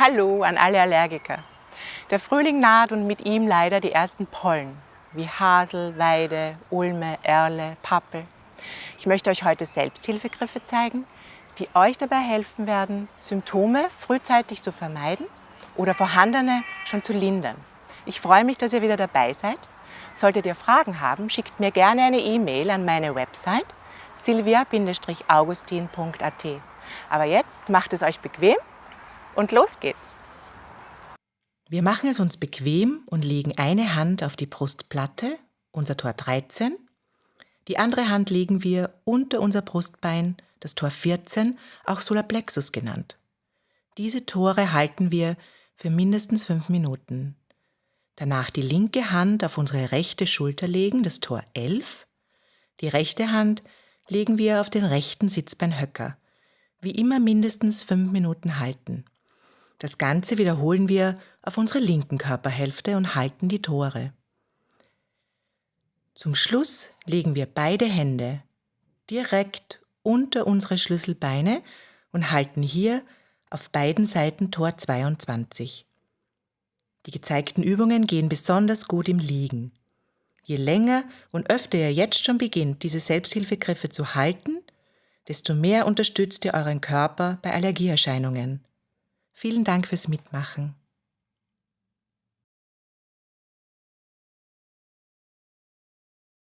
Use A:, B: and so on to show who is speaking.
A: Hallo an alle Allergiker. Der Frühling naht und mit ihm leider die ersten Pollen, wie Hasel, Weide, Ulme, Erle, Pappel. Ich möchte euch heute Selbsthilfegriffe zeigen, die euch dabei helfen werden, Symptome frühzeitig zu vermeiden oder vorhandene schon zu lindern. Ich freue mich, dass ihr wieder dabei seid. Solltet ihr Fragen haben, schickt mir gerne eine E-Mail an meine Website silvia-augustin.at. Aber jetzt macht es euch bequem und los geht's.
B: Wir machen es uns bequem und legen eine Hand auf die Brustplatte, unser Tor 13. Die andere Hand legen wir unter unser Brustbein, das Tor 14, auch Solarplexus genannt. Diese Tore halten wir für mindestens fünf Minuten. Danach die linke Hand auf unsere rechte Schulter legen, das Tor 11. Die rechte Hand legen wir auf den rechten Sitzbeinhöcker. Wie immer mindestens fünf Minuten halten. Das Ganze wiederholen wir auf unsere linken Körperhälfte und halten die Tore. Zum Schluss legen wir beide Hände direkt unter unsere Schlüsselbeine und halten hier auf beiden Seiten Tor 22. Die gezeigten Übungen gehen besonders gut im Liegen. Je länger und öfter ihr jetzt schon beginnt, diese Selbsthilfegriffe zu halten, desto mehr unterstützt ihr euren Körper bei Allergieerscheinungen. Vielen Dank fürs Mitmachen.